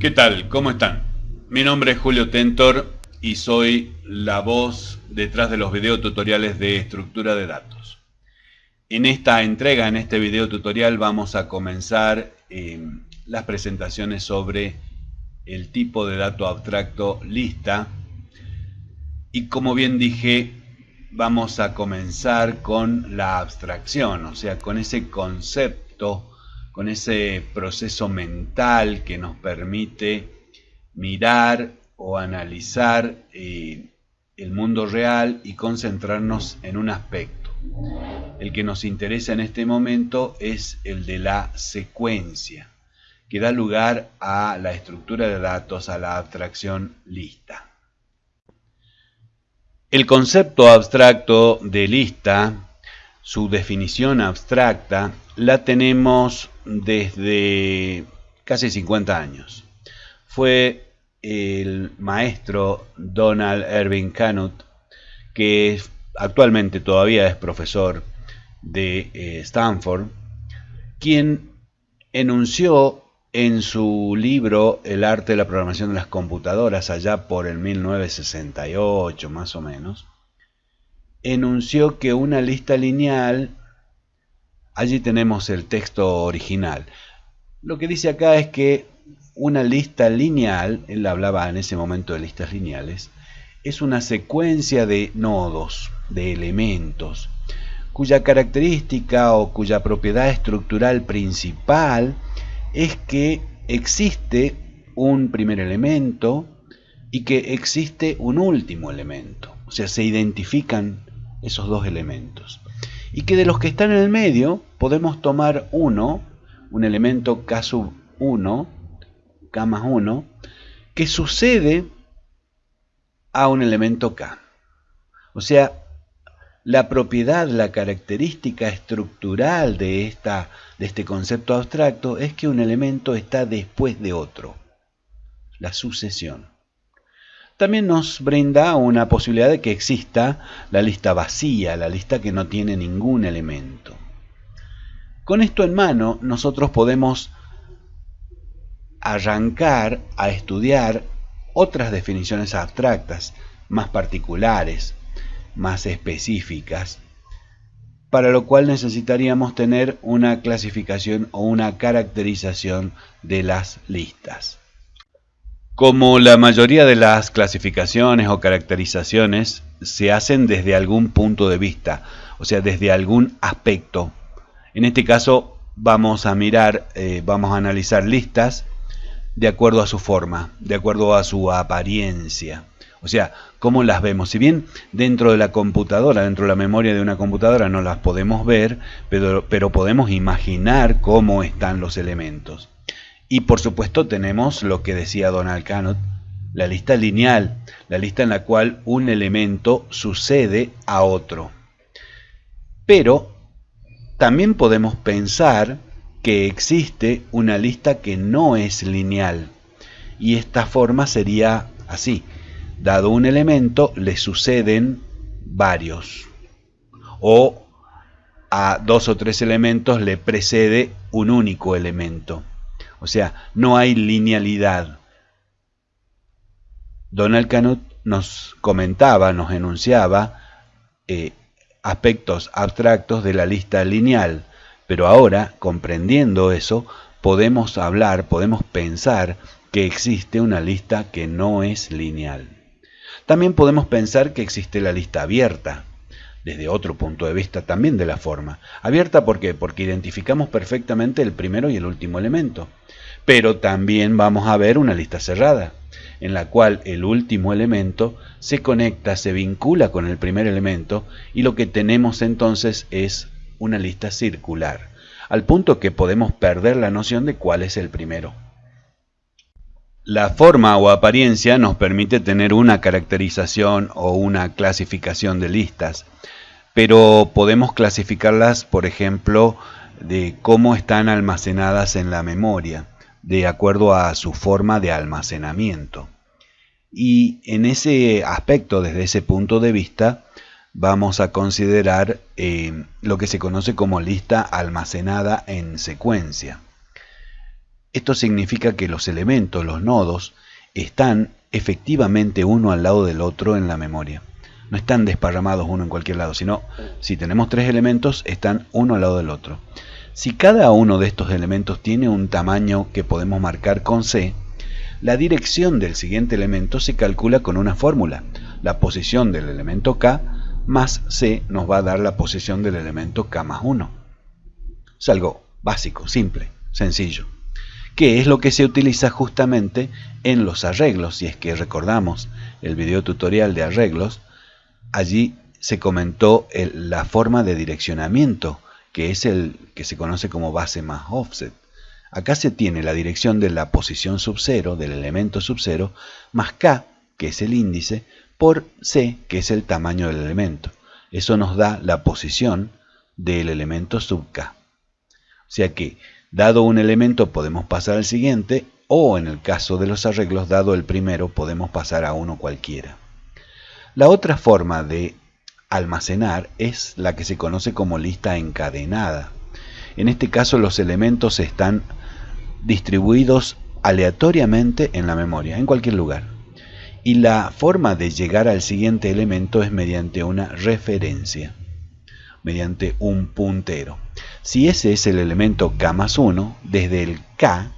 ¿Qué tal? ¿Cómo están? Mi nombre es Julio Tentor y soy la voz detrás de los videotutoriales de estructura de datos. En esta entrega, en este video tutorial, vamos a comenzar eh, las presentaciones sobre el tipo de dato abstracto lista y como bien dije, vamos a comenzar con la abstracción, o sea, con ese concepto, con ese proceso mental que nos permite mirar o analizar eh, el mundo real y concentrarnos en un aspecto. El que nos interesa en este momento es el de la secuencia, que da lugar a la estructura de datos, a la abstracción lista. El concepto abstracto de lista, su definición abstracta, la tenemos desde casi 50 años. Fue el maestro Donald Erving Canut, que actualmente todavía es profesor de eh, Stanford, quien enunció en su libro El arte de la programación de las computadoras, allá por el 1968 más o menos, enunció que una lista lineal, allí tenemos el texto original, lo que dice acá es que una lista lineal, él hablaba en ese momento de listas lineales, es una secuencia de nodos, de elementos, cuya característica o cuya propiedad estructural principal es que existe un primer elemento y que existe un último elemento. O sea, se identifican esos dos elementos. Y que de los que están en el medio podemos tomar uno, un elemento K sub 1, K más 1, que sucede a un elemento K. O sea, la propiedad, la característica estructural de, esta, de este concepto abstracto es que un elemento está después de otro, la sucesión. También nos brinda una posibilidad de que exista la lista vacía, la lista que no tiene ningún elemento. Con esto en mano, nosotros podemos arrancar a estudiar otras definiciones abstractas, más particulares, más específicas, para lo cual necesitaríamos tener una clasificación o una caracterización de las listas. Como la mayoría de las clasificaciones o caracterizaciones se hacen desde algún punto de vista, o sea, desde algún aspecto. En este caso vamos a mirar, eh, vamos a analizar listas de acuerdo a su forma, de acuerdo a su apariencia. O sea, ¿cómo las vemos? Si bien dentro de la computadora, dentro de la memoria de una computadora no las podemos ver, pero, pero podemos imaginar cómo están los elementos. Y por supuesto tenemos lo que decía Donald Canut, la lista lineal, la lista en la cual un elemento sucede a otro. Pero también podemos pensar que existe una lista que no es lineal. Y esta forma sería así. Dado un elemento, le suceden varios. O a dos o tres elementos le precede un único elemento. O sea, no hay linealidad. Donald Canut nos comentaba, nos enunciaba eh, aspectos abstractos de la lista lineal, pero ahora, comprendiendo eso, podemos hablar, podemos pensar que existe una lista que no es lineal. También podemos pensar que existe la lista abierta, desde otro punto de vista también de la forma. Abierta ¿por qué? Porque identificamos perfectamente el primero y el último elemento. Pero también vamos a ver una lista cerrada, en la cual el último elemento se conecta, se vincula con el primer elemento y lo que tenemos entonces es una lista circular, al punto que podemos perder la noción de cuál es el primero. La forma o apariencia nos permite tener una caracterización o una clasificación de listas, pero podemos clasificarlas, por ejemplo, de cómo están almacenadas en la memoria, de acuerdo a su forma de almacenamiento. Y en ese aspecto, desde ese punto de vista, vamos a considerar eh, lo que se conoce como lista almacenada en secuencia. Esto significa que los elementos, los nodos, están efectivamente uno al lado del otro en la memoria. No están desparramados uno en cualquier lado, sino si tenemos tres elementos, están uno al lado del otro. Si cada uno de estos elementos tiene un tamaño que podemos marcar con C, la dirección del siguiente elemento se calcula con una fórmula. La posición del elemento K más C nos va a dar la posición del elemento K más 1. Es algo básico, simple, sencillo que es lo que se utiliza justamente en los arreglos. Si es que recordamos el video tutorial de arreglos, allí se comentó la forma de direccionamiento, que es el que se conoce como base más offset. Acá se tiene la dirección de la posición sub 0, del elemento sub 0, más k, que es el índice, por c, que es el tamaño del elemento. Eso nos da la posición del elemento sub k. O sea que Dado un elemento podemos pasar al siguiente o en el caso de los arreglos, dado el primero, podemos pasar a uno cualquiera. La otra forma de almacenar es la que se conoce como lista encadenada. En este caso los elementos están distribuidos aleatoriamente en la memoria, en cualquier lugar. Y la forma de llegar al siguiente elemento es mediante una referencia, mediante un puntero. Si ese es el elemento K más 1, desde el K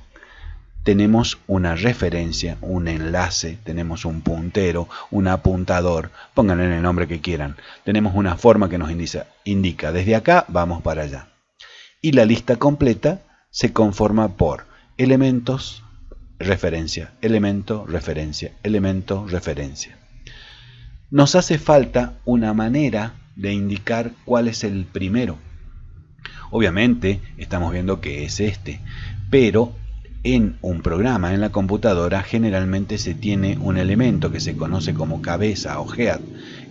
tenemos una referencia, un enlace, tenemos un puntero, un apuntador, pónganle el nombre que quieran. Tenemos una forma que nos indica, indica desde acá vamos para allá. Y la lista completa se conforma por elementos, referencia, elemento, referencia, elemento, referencia. Nos hace falta una manera de indicar cuál es el primero Obviamente estamos viendo que es este, pero en un programa en la computadora generalmente se tiene un elemento que se conoce como cabeza o head,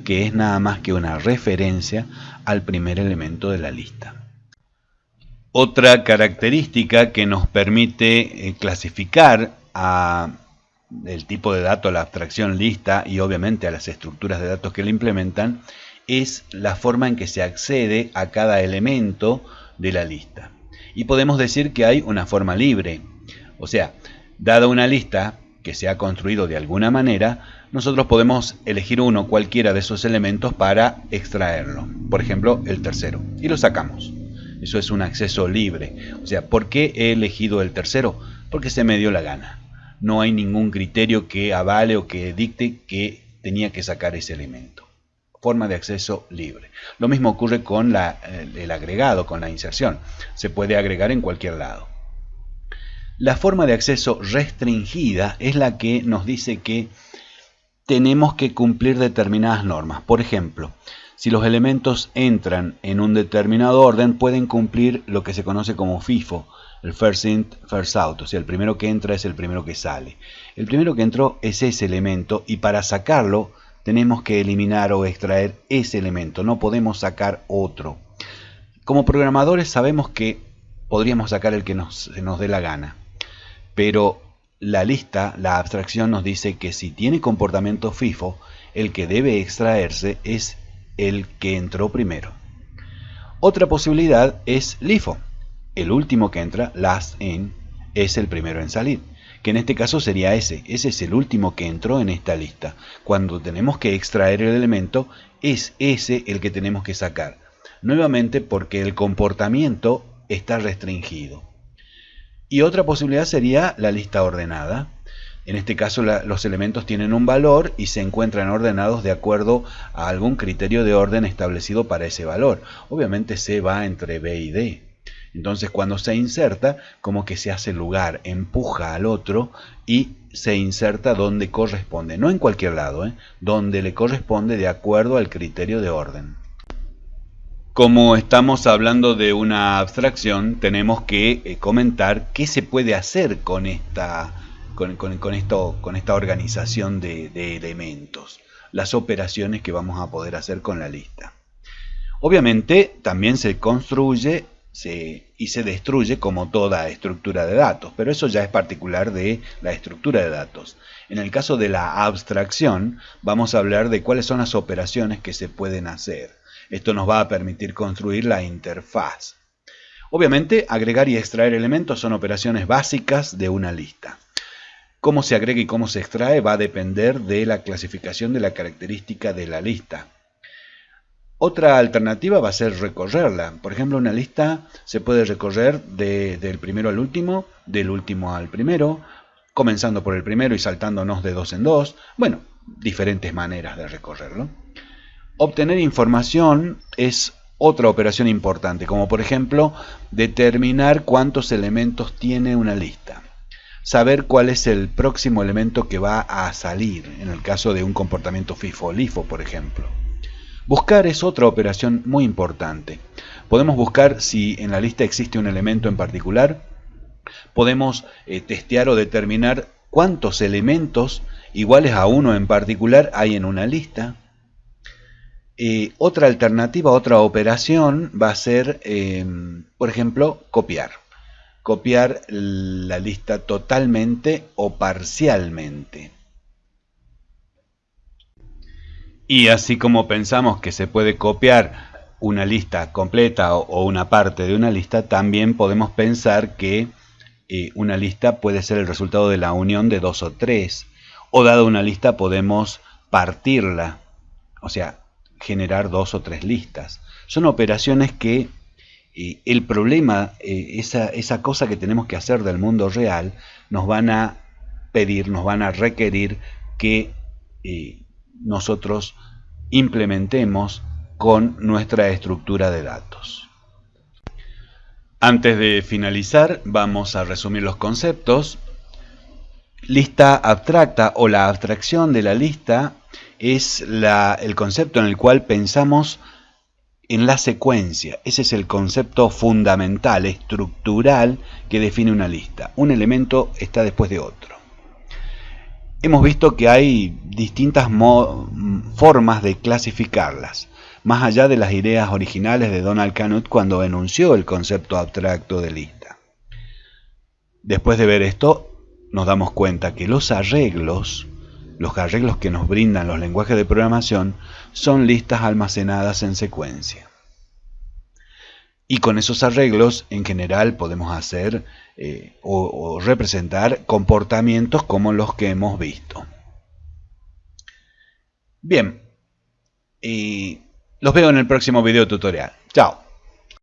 que es nada más que una referencia al primer elemento de la lista. Otra característica que nos permite eh, clasificar a el tipo de dato, la abstracción lista y obviamente a las estructuras de datos que lo implementan es la forma en que se accede a cada elemento de la lista. Y podemos decir que hay una forma libre. O sea, dada una lista que se ha construido de alguna manera, nosotros podemos elegir uno cualquiera de esos elementos para extraerlo. Por ejemplo, el tercero. Y lo sacamos. Eso es un acceso libre. O sea, ¿por qué he elegido el tercero? Porque se me dio la gana. No hay ningún criterio que avale o que dicte que tenía que sacar ese elemento forma de acceso libre. Lo mismo ocurre con el agregado, con la inserción. Se puede agregar en cualquier lado. La forma de acceso restringida es la que nos dice que tenemos que cumplir determinadas normas. Por ejemplo, si los elementos entran en un determinado orden, pueden cumplir lo que se conoce como FIFO, el first in, first out, o sea, el primero que entra es el primero que sale. El primero que entró es ese elemento y para sacarlo tenemos que eliminar o extraer ese elemento, no podemos sacar otro. Como programadores sabemos que podríamos sacar el que nos, nos dé la gana, pero la lista, la abstracción nos dice que si tiene comportamiento FIFO, el que debe extraerse es el que entró primero. Otra posibilidad es LIFO. El último que entra, last in, es el primero en salir que en este caso sería ese. Ese es el último que entró en esta lista. Cuando tenemos que extraer el elemento, es ese el que tenemos que sacar. Nuevamente porque el comportamiento está restringido. Y otra posibilidad sería la lista ordenada. En este caso los elementos tienen un valor y se encuentran ordenados de acuerdo a algún criterio de orden establecido para ese valor. Obviamente C va entre B y D. Entonces cuando se inserta, como que se hace lugar, empuja al otro y se inserta donde corresponde, no en cualquier lado, ¿eh? donde le corresponde de acuerdo al criterio de orden. Como estamos hablando de una abstracción, tenemos que eh, comentar qué se puede hacer con esta, con, esto, con esta organización de, de elementos, las operaciones que vamos a poder hacer con la lista. Obviamente también se construye y se destruye como toda estructura de datos, pero eso ya es particular de la estructura de datos. En el caso de la abstracción, vamos a hablar de cuáles son las operaciones que se pueden hacer. Esto nos va a permitir construir la interfaz. Obviamente, agregar y extraer elementos son operaciones básicas de una lista. Cómo se agrega y cómo se extrae va a depender de la clasificación de la característica de la lista. Otra alternativa va a ser recorrerla. Por ejemplo, una lista se puede recorrer del primero al último, del último al primero, comenzando por el primero y saltándonos de dos en dos. Bueno, diferentes maneras de recorrerlo. Obtener información es otra operación importante, como por ejemplo determinar cuántos elementos tiene una lista. Saber cuál es el próximo elemento que va a salir, en el caso de un comportamiento FIFO-LIFO, por ejemplo. Buscar es otra operación muy importante. Podemos buscar si en la lista existe un elemento en particular. Podemos eh, testear o determinar cuántos elementos iguales a uno en particular hay en una lista. Eh, otra alternativa, otra operación va a ser, em, por ejemplo, copiar. Copiar la lista totalmente o parcialmente. Y así como pensamos que se puede copiar una lista completa o, una parte de una lista, también podemos pensar que eh, una lista puede ser el resultado de la unión de dos o tres. O dado una lista podemos partirla, o sea, generar dos o tres listas. Son operaciones que eh, el problema, eh, esa, esa cosa que tenemos que hacer del mundo real, nos van a pedir, nos van a requerir que nosotros implementemos con nuestra estructura de datos. Antes de finalizar, vamos a resumir los conceptos. Lista abstracta o la abstracción de la lista es el concepto en el cual pensamos en la secuencia. Ese es el concepto fundamental, estructural, que define una lista. Un elemento está después de otro hemos visto que hay distintas formas de clasificarlas, más allá de las ideas originales de Donald Knuth cuando enunció el concepto abstracto de lista. Después de ver esto, nos damos cuenta que los arreglos, los arreglos que nos brindan los lenguajes de programación, son listas almacenadas en secuencia. Y con esos arreglos, en general, podemos hacer eh, o, representar comportamientos como los que hemos visto. Bien, y los veo en el próximo video tutorial. Chao.